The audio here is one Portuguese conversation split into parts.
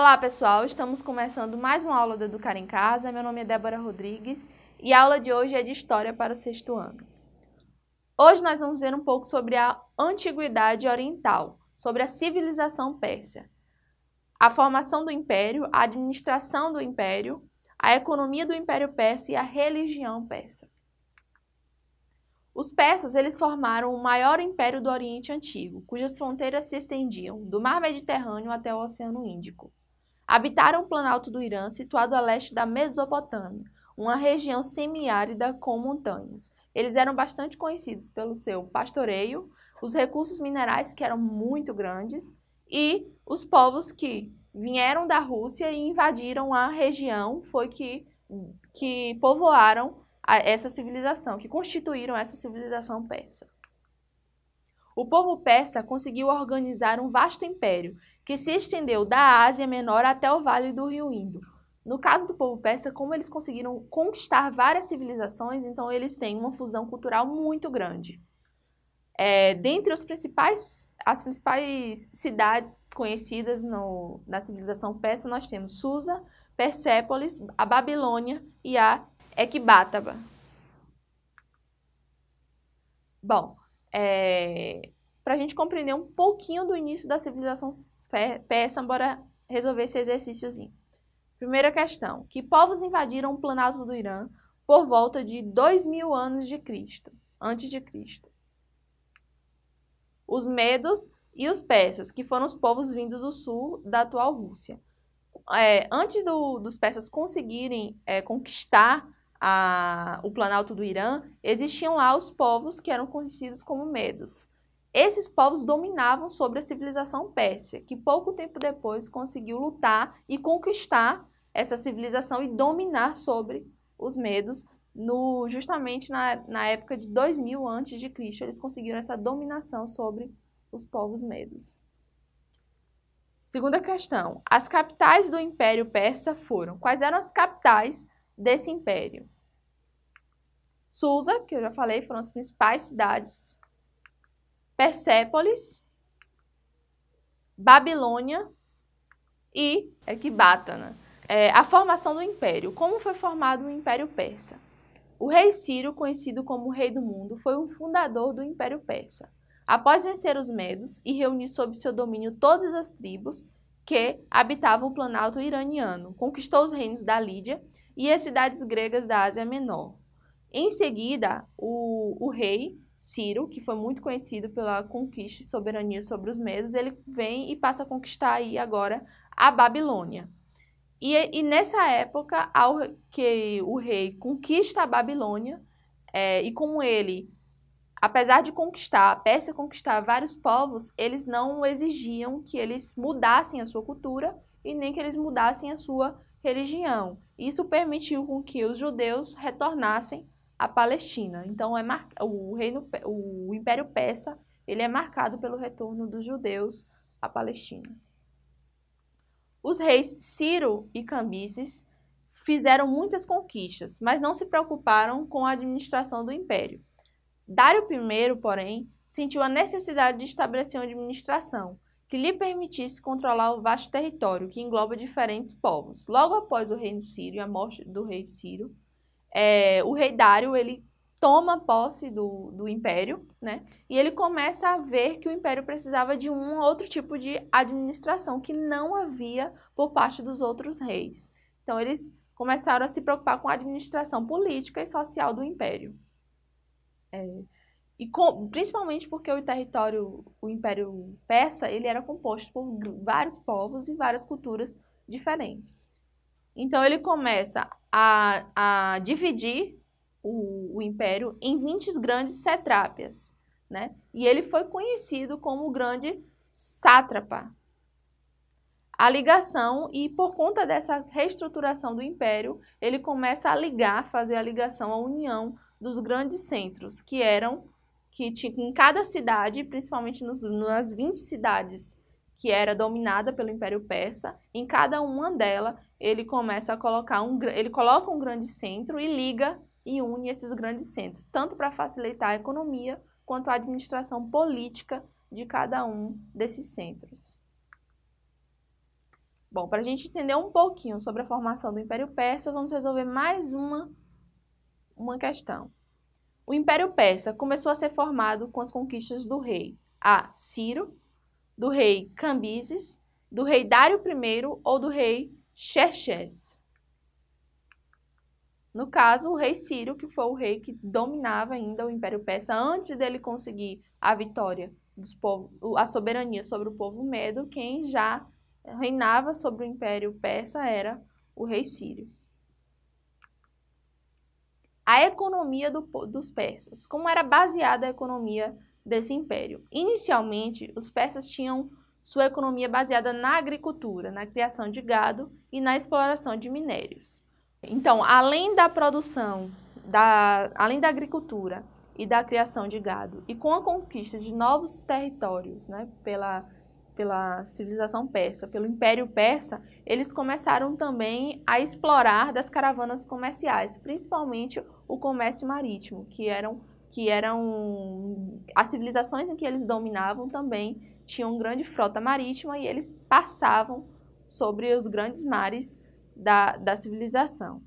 Olá pessoal, estamos começando mais uma aula do Educar em Casa. Meu nome é Débora Rodrigues e a aula de hoje é de História para o sexto ano. Hoje nós vamos ver um pouco sobre a Antiguidade Oriental, sobre a civilização persa, a formação do Império, a administração do Império, a economia do Império Persa e a religião persa. Os persas eles formaram o maior império do Oriente Antigo, cujas fronteiras se estendiam do Mar Mediterrâneo até o Oceano Índico. Habitaram o Planalto do Irã, situado a leste da Mesopotâmia, uma região semiárida com montanhas. Eles eram bastante conhecidos pelo seu pastoreio, os recursos minerais que eram muito grandes e os povos que vieram da Rússia e invadiram a região, foi que, que povoaram essa civilização, que constituíram essa civilização persa. O povo persa conseguiu organizar um vasto império que se estendeu da Ásia Menor até o Vale do Rio Indo. No caso do povo persa, como eles conseguiram conquistar várias civilizações, então eles têm uma fusão cultural muito grande. É, dentre os principais, as principais cidades conhecidas no, na civilização persa, nós temos Susa, Persépolis, a Babilônia e a Ecbátaba. Bom, é, para a gente compreender um pouquinho do início da civilização persa, bora resolver esse exercíciozinho. Primeira questão, que povos invadiram o planalto do Irã por volta de 2 mil anos de Cristo, antes de Cristo? Os medos e os persas, que foram os povos vindos do sul da atual Rússia. É, antes do, dos persas conseguirem é, conquistar a, o planalto do Irã, existiam lá os povos que eram conhecidos como medos. Esses povos dominavam sobre a civilização pérsia, que pouco tempo depois conseguiu lutar e conquistar essa civilização e dominar sobre os medos, no, justamente na, na época de 2000 a.C., eles conseguiram essa dominação sobre os povos medos. Segunda questão, as capitais do Império Persa foram, quais eram as capitais desse império? Susa, que eu já falei, foram as principais cidades Persépolis, Babilônia e Ecbatana. É, a formação do Império. Como foi formado o Império Persa? O rei Ciro, conhecido como Rei do Mundo, foi o fundador do Império Persa. Após vencer os Medos e reunir sob seu domínio todas as tribos que habitavam o planalto iraniano, conquistou os reinos da Lídia e as cidades gregas da Ásia Menor. Em seguida, o, o rei Ciro, que foi muito conhecido pela conquista e soberania sobre os medos, ele vem e passa a conquistar aí agora a Babilônia. E, e nessa época, ao que o rei conquista a Babilônia, é, e com ele, apesar de conquistar, a Pérsia conquistar vários povos, eles não exigiam que eles mudassem a sua cultura e nem que eles mudassem a sua religião. Isso permitiu com que os judeus retornassem a Palestina. Então, é mar... o, reino, o Império Persa ele é marcado pelo retorno dos judeus à Palestina. Os reis Ciro e Cambises fizeram muitas conquistas, mas não se preocuparam com a administração do império. Dário I, porém, sentiu a necessidade de estabelecer uma administração que lhe permitisse controlar o vasto território que engloba diferentes povos. Logo após o reino e a morte do rei Ciro, é, o rei Dário ele toma posse do, do império, né? E ele começa a ver que o império precisava de um outro tipo de administração que não havia por parte dos outros reis. Então eles começaram a se preocupar com a administração política e social do império. É, e com, principalmente porque o território, o império persa, ele era composto por vários povos e várias culturas diferentes. Então ele começa a, a dividir o, o, império em 20 grandes setrápias, né? E ele foi conhecido como o grande sátrapa. A ligação, e por conta dessa reestruturação do império, ele começa a ligar, fazer a ligação, a união dos grandes centros, que eram, que tinha em cada cidade, principalmente nos, nas 20 cidades que era dominada pelo Império Persa, em cada uma delas ele começa a colocar um, ele coloca um grande centro e liga e une esses grandes centros, tanto para facilitar a economia quanto a administração política de cada um desses centros. Bom, para a gente entender um pouquinho sobre a formação do Império Persa, vamos resolver mais uma, uma questão. O Império Persa começou a ser formado com as conquistas do rei A. Ciro, do rei Cambises, do rei Dário I ou do rei Xerxes. No caso, o rei Ciro, que foi o rei que dominava ainda o Império Persa antes dele conseguir a vitória dos povos, a soberania sobre o povo medo, quem já reinava sobre o Império Persa era o rei Sírio. A economia do, dos persas. Como era baseada a economia desse império? Inicialmente, os persas tinham sua economia baseada na agricultura, na criação de gado e na exploração de minérios. Então, além da produção, da, além da agricultura e da criação de gado, e com a conquista de novos territórios né, pela, pela civilização persa, pelo Império Persa, eles começaram também a explorar das caravanas comerciais, principalmente o comércio marítimo, que eram, que eram as civilizações em que eles dominavam também tinham grande frota marítima e eles passavam sobre os grandes mares da, da civilização.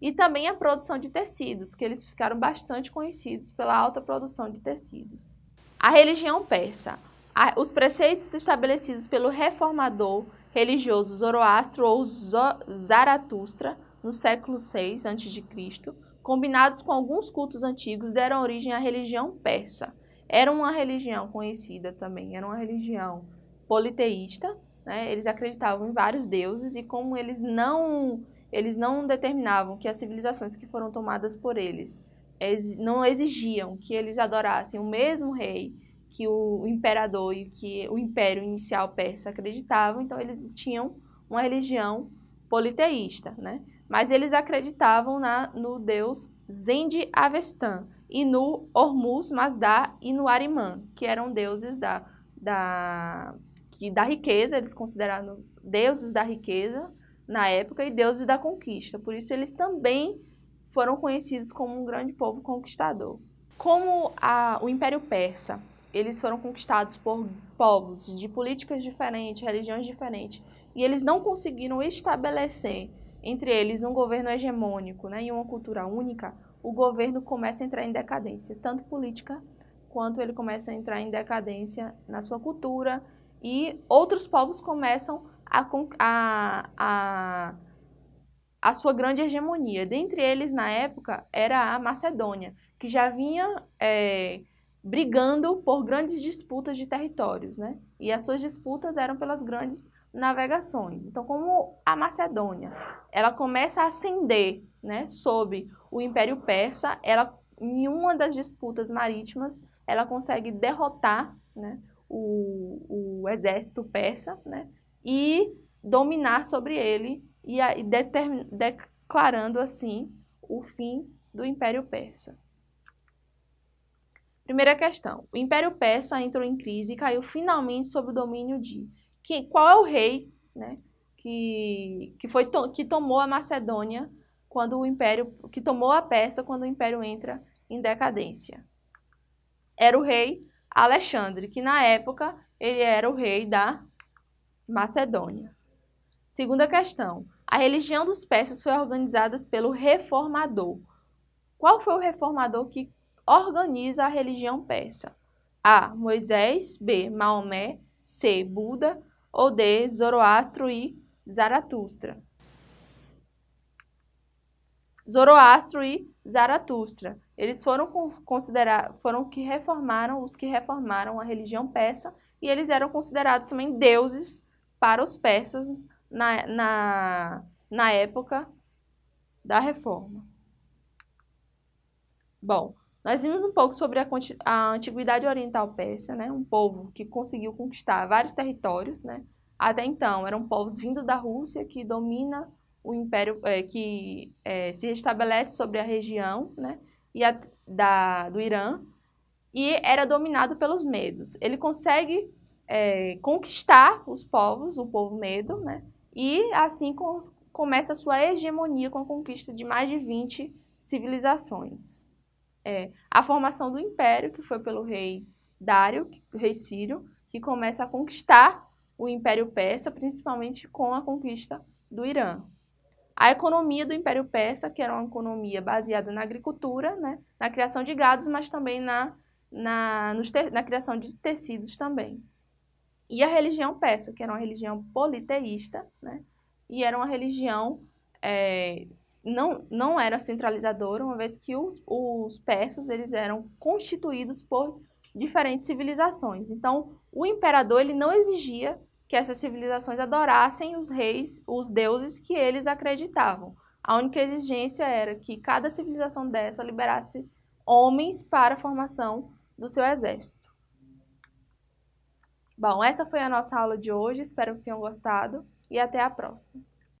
E também a produção de tecidos, que eles ficaram bastante conhecidos pela alta produção de tecidos. A religião persa. Os preceitos estabelecidos pelo reformador religioso Zoroastro ou Zaratustra no século VI a.C., combinados com alguns cultos antigos, deram origem à religião persa. Era uma religião conhecida também, era uma religião politeísta, né? Eles acreditavam em vários deuses e como eles não, eles não determinavam que as civilizações que foram tomadas por eles não exigiam que eles adorassem o mesmo rei que o imperador e que o império inicial persa acreditavam, então eles tinham uma religião politeísta, né? Mas eles acreditavam na, no deus Zendi Avestan e no Hormuz Mazda e no Arimã, que eram deuses da, da que da riqueza, eles consideraram deuses da riqueza na época e deuses da conquista. Por isso eles também foram conhecidos como um grande povo conquistador. Como a, o Império Persa, eles foram conquistados por povos de políticas diferentes, religiões diferentes, e eles não conseguiram estabelecer entre eles um governo hegemônico né, e uma cultura única, o governo começa a entrar em decadência, tanto política quanto ele começa a entrar em decadência na sua cultura, e outros povos começam a, a, a, a sua grande hegemonia. Dentre eles, na época, era a Macedônia, que já vinha é, brigando por grandes disputas de territórios, né? E as suas disputas eram pelas grandes navegações. Então, como a Macedônia, ela começa a ascender, né, sob o Império Persa, ela em uma das disputas marítimas, ela consegue derrotar, né, o, o exército persa né, e dominar sobre ele e, e declarando assim o fim do Império Persa. Primeira questão. O Império Persa entrou em crise e caiu finalmente sob o domínio de que, qual é o rei né, que, que, foi to, que tomou a Macedônia quando o Império que tomou a Pérsia quando o Império entra em decadência. Era o rei Alexandre, que na época ele era o rei da Macedônia. Segunda questão. A religião dos persas foi organizada pelo reformador. Qual foi o reformador que organiza a religião persa? A. Moisés, B. Maomé, C. Buda ou D. Zoroastro e Zaratustra. Zoroastro e Zaratustra. Eles foram considerar, foram que reformaram os que reformaram a religião persa e eles eram considerados também deuses para os persas na, na, na época da reforma. Bom, nós vimos um pouco sobre a, a antiguidade oriental persa, né? um povo que conseguiu conquistar vários territórios. Né? Até então, eram povos vindos da Rússia que domina o império, é, que é, se estabelece sobre a região, né? e a, da, do Irã e era dominado pelos medos. Ele consegue é, conquistar os povos, o povo medo, né? e assim com, começa a sua hegemonia com a conquista de mais de 20 civilizações. É, a formação do império, que foi pelo rei Dário, o rei Sírio, que começa a conquistar o Império Persa, principalmente com a conquista do Irã. A economia do Império Persa, que era uma economia baseada na agricultura, né, na criação de gados, mas também na, na, na criação de tecidos também. E a religião persa, que era uma religião politeísta, né, e era uma religião é, não, não era centralizadora, uma vez que os, os persas eles eram constituídos por diferentes civilizações. Então, o imperador ele não exigia que essas civilizações adorassem os reis, os deuses que eles acreditavam. A única exigência era que cada civilização dessa liberasse homens para a formação do seu exército. Bom, essa foi a nossa aula de hoje, espero que tenham gostado e até a próxima.